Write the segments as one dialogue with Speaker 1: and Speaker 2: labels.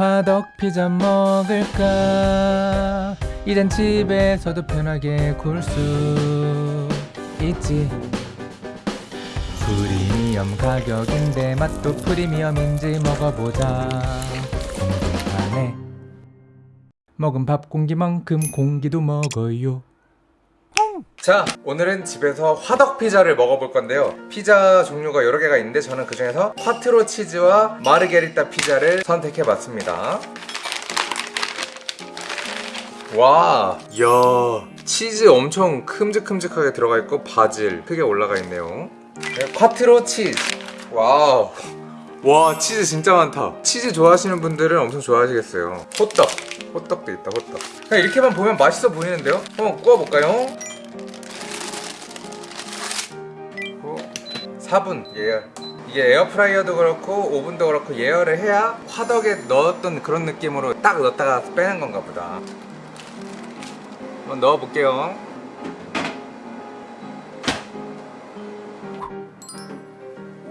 Speaker 1: 화덕 피자 먹을까? 이젠 집에서도 편하게 굴수 있지. 프리미엄 가격인데 맛도 프리미엄인지 먹어보자. 궁금하네. 먹은 밥 공기만큼 공기도 먹어요 자 오늘은 집에서 화덕 피자를 먹어볼 건데요. 피자 종류가 여러 개가 있는데 저는 그 중에서 콰트로 치즈와 마르게리따 피자를 선택해 봤습니다. 와, 이야. 치즈 엄청 큼직큼직하게 들어가 있고 바질 크게 올라가 있네요. 네, quattro 치즈. 와우. 와 치즈 진짜 많다. 치즈 좋아하시는 분들은 엄청 좋아하시겠어요. 호떡. 호떡도 있다 호떡. 그냥 이렇게만 보면 맛있어 보이는데요? 한번 구워볼까요? 4분. 예열 이게 에어프라이어도 그렇고 오븐도 그렇고 예열을 해야 화덕에 넣었던 그런 느낌으로 딱 넣었다가 빼는 건가 보다. 한번 넣어볼게요.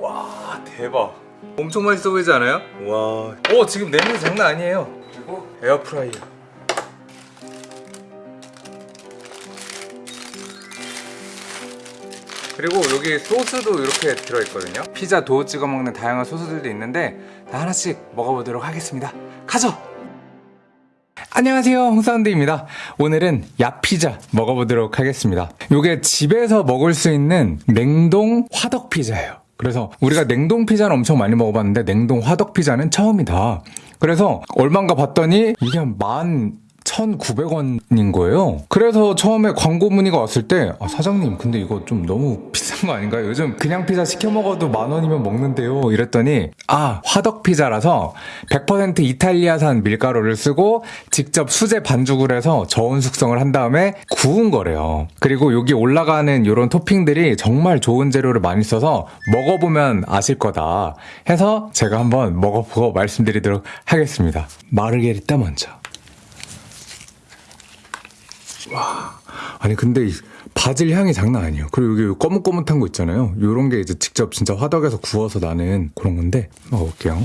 Speaker 1: 와 대박. 엄청 맛있어 보이지 않아요? 와, 오 지금 냄새 장난 아니에요. 그리고 에어프라이어 그리고 여기 소스도 이렇게 들어있거든요. 피자 도우 찍어 먹는 다양한 소스들도 있는데 다 하나씩 먹어보도록 하겠습니다. 가죠! 안녕하세요 홍사운드입니다. 오늘은 야피자 먹어보도록 하겠습니다. 이게 집에서 먹을 수 있는 냉동 화덕 피자예요. 그래서 우리가 냉동 피자는 엄청 많이 먹어봤는데 냉동 화덕 피자는 처음이다. 그래서 얼마인가 봤더니 이게 만 1,900원인 거예요. 그래서 처음에 광고 문의가 왔을 때 아, 사장님 근데 이거 좀 너무 비싼 거 아닌가요? 요즘 그냥 피자 시켜 먹어도 만 원이면 먹는데요. 이랬더니 아 화덕 피자라서 100% 이탈리아산 밀가루를 쓰고 직접 수제 반죽을 해서 저온 숙성을 한 다음에 구운 거래요. 그리고 여기 올라가는 이런 토핑들이 정말 좋은 재료를 많이 써서 먹어보면 아실 거다 해서 제가 한번 먹어보고 말씀드리도록 하겠습니다. 마르게리따 먼저. 와. 아니 근데 이 바질 향이 장난 아니에요. 그리고 여기 꼬뭇꼬뭇한 거 있잖아요. 요런 게 이제 직접 진짜 화덕에서 구워서 나는 그런 건데. 먹어볼게요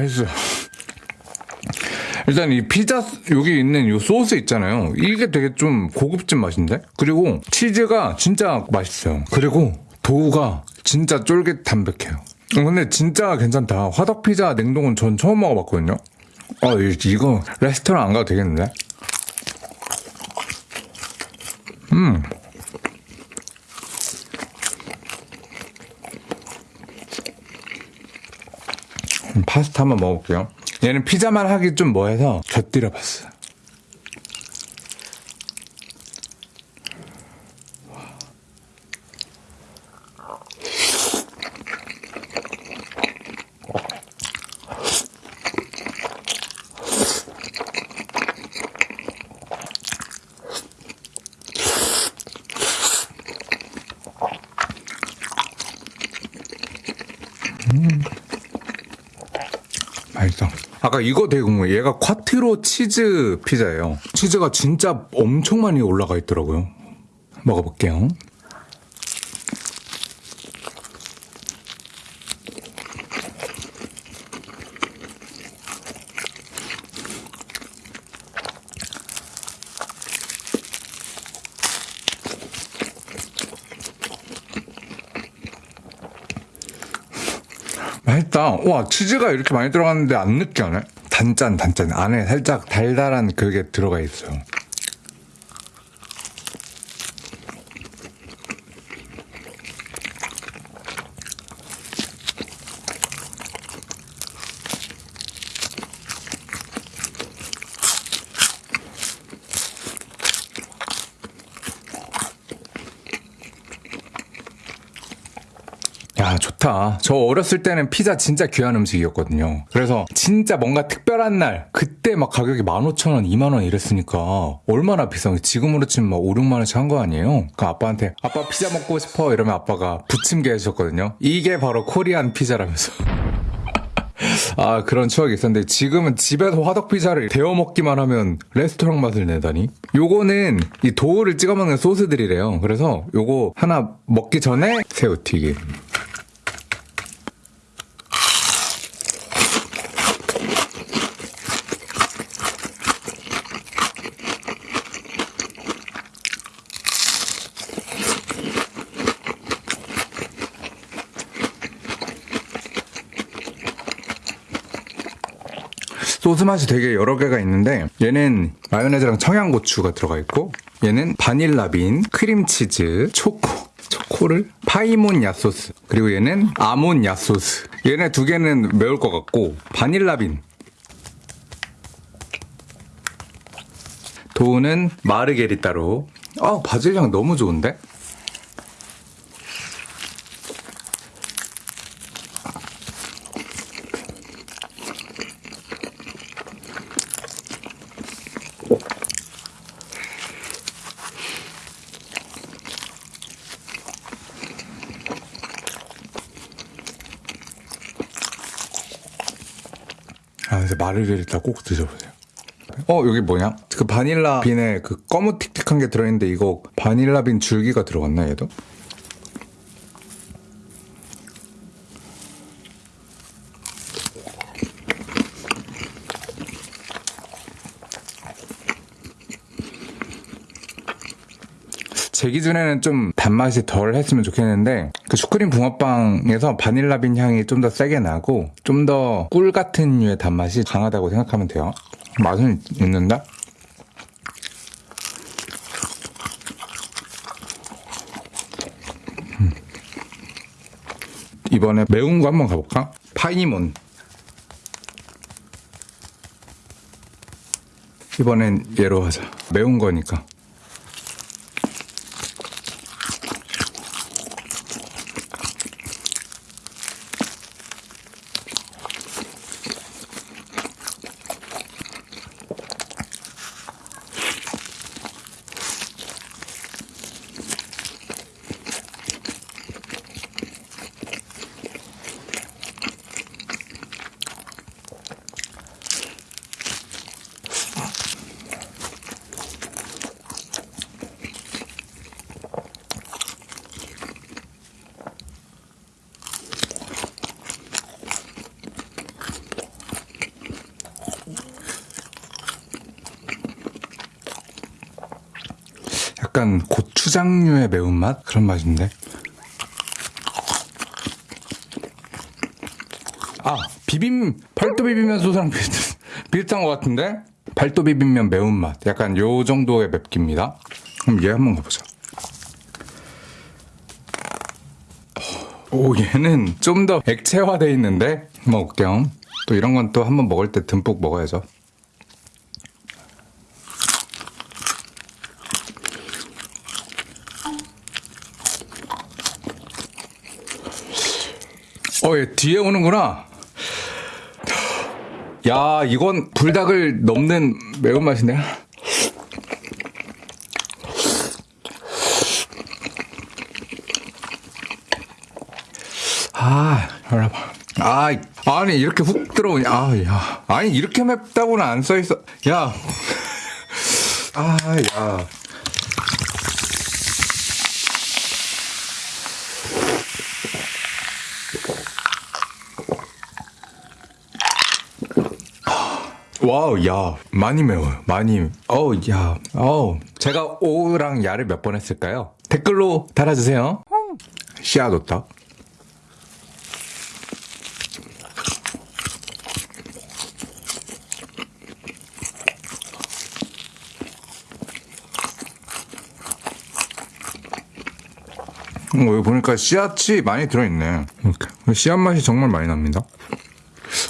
Speaker 1: 맛있어요 일단 이 피자 여기 있는 이 소스 있잖아요. 이게 되게 좀 고급진 맛인데? 그리고 치즈가 진짜 맛있어요. 그리고 도우가 진짜 쫄깃 담백해요. 어, 근데 진짜 괜찮다. 화덕 피자 냉동은 전 처음 먹어봤거든요. 아 이거 레스토랑 안 가도 되겠는데? 음 파스타 한번 먹어볼게요. 얘는 피자만 하기 좀 뭐해서 곁들여봤어. 맛있어. 아까 이거 되게 궁금해. 얘가 콰트로 치즈 피자예요. 치즈가 진짜 엄청 많이 올라가 있더라고요. 먹어볼게요. 맛있다. 와, 치즈가 이렇게 많이 들어갔는데 안 느끼하네? 단짠, 단짠. 안에 살짝 달달한 그게 들어가 있어요. 야, 좋다. 저 어렸을 때는 피자 진짜 귀한 음식이었거든요. 그래서 진짜 뭔가 특별한 날, 그때 막 가격이 15,000원, 2만원 이랬으니까 얼마나 비싼 게 지금으로 치면 막 5, 6만원씩 한 거 아니에요? 그 아빠한테 아빠 피자 먹고 싶어 이러면 아빠가 부침개 해주셨거든요. 이게 바로 코리안 피자라면서. 아, 그런 추억이 있었는데 지금은 집에서 화덕 피자를 데워 먹기만 하면 레스토랑 맛을 내다니. 요거는 이 도우를 찍어 먹는 소스들이래요. 그래서 요거 하나 먹기 전에 새우튀김. 소스 맛이 되게 여러 개가 있는데 얘는 마요네즈랑 청양고추가 들어가 있고 얘는 바닐라빈, 크림치즈, 초코 초코를 파이몬 야소스 그리고 얘는 아몬 야소스. 얘네 두 개는 매울 것 같고 바닐라빈. 도우는 마르게리따로. 아 바질 향 너무 좋은데? 아, 그래서 마르게리따 꼭 드셔보세요. 어, 여기 뭐냐? 그 바닐라 빈에 그 검은 틱틱한 게 들어있는데 이거 바닐라 빈 줄기가 들어갔나, 얘도? 제 기준에는 좀 단맛이 덜 했으면 좋겠는데 그 슈크림 붕어빵에서 바닐라빈 향이 좀 더 세게 나고 좀 더 꿀 같은 류의 단맛이 강하다고 생각하면 돼요. 맛은 있는데 음. 이번에 매운 거 한번 가볼까? 파이몬 이번엔 얘로 하자 매운 거니까 약간 고추장류의 매운맛? 그런 맛인데. 아, 비빔, 팔도 비빔면 소스랑 비슷, 비슷한 것 같은데? 팔도 비빔면 매운맛. 약간 요 정도의 맵기입니다. 그럼 얘 한번 가보자. 오, 얘는 좀 더 액체화돼 있는데? 먹을게요. 또 이런 건 또 한번 먹을 때 듬뿍 먹어야죠. 어, 얘 뒤에 오는구나. 야, 이건 불닭을 넘는 매운맛이네. 아, 열어봐. 아, 아니, 이렇게 훅 들어오냐. 아, 야. 아니, 이렇게 맵다고는 안 써있어. 야. 아, 야. 와우, 야, 많이 매워요. 많이. 어우, 야, 어우. 제가 오랑 야를 몇 번 했을까요? 댓글로 달아주세요. 씨앗호떡 어, 여기 보니까 씨앗이 많이 들어있네. 이렇게. 씨앗 맛이 정말 많이 납니다.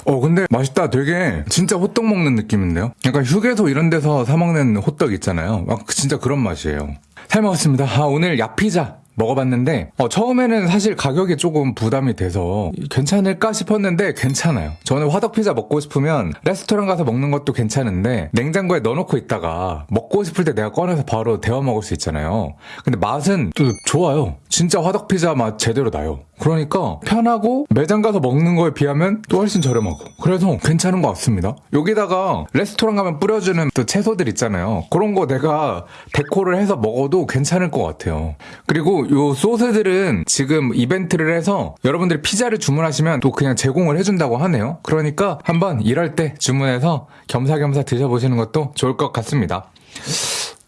Speaker 1: 어, 근데 맛있다. 되게 진짜 호떡 먹는 느낌인데요? 약간 휴게소 이런 데서 사 먹는 호떡 있잖아요. 막 진짜 그런 맛이에요. 잘 먹었습니다. 아, 오늘 야피자 먹어봤는데 어, 처음에는 사실 가격이 조금 부담이 돼서 괜찮을까 싶었는데 괜찮아요. 저는 화덕 피자 먹고 싶으면 레스토랑 가서 먹는 것도 괜찮은데 냉장고에 넣어놓고 있다가 먹고 싶을 때 내가 꺼내서 바로 데워 먹을 수 있잖아요. 근데 맛은 또 좋아요. 진짜 화덕 피자 맛 제대로 나요. 그러니까 편하고 매장 가서 먹는 거에 비하면 또 훨씬 저렴하고 그래서 괜찮은 것 같습니다. 여기다가 레스토랑 가면 뿌려주는 또 채소들 있잖아요. 그런 거 내가 데코를 해서 먹어도 괜찮을 것 같아요. 그리고 요 소스들은 지금 이벤트를 해서 여러분들이 피자를 주문하시면 또 그냥 제공을 해준다고 하네요. 그러니까 한번 일할 때 주문해서 겸사겸사 드셔보시는 것도 좋을 것 같습니다.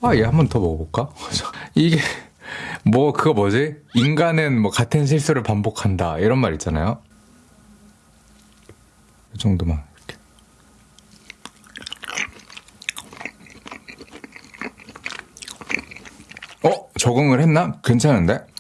Speaker 1: 아, 얘한번 더 먹어볼까? 이게 뭐 그거 뭐지? 인간은 뭐 같은 실수를 반복한다 이런 말 있잖아요. 이 정도만 이렇게. 어 적응을 했나? 괜찮은데?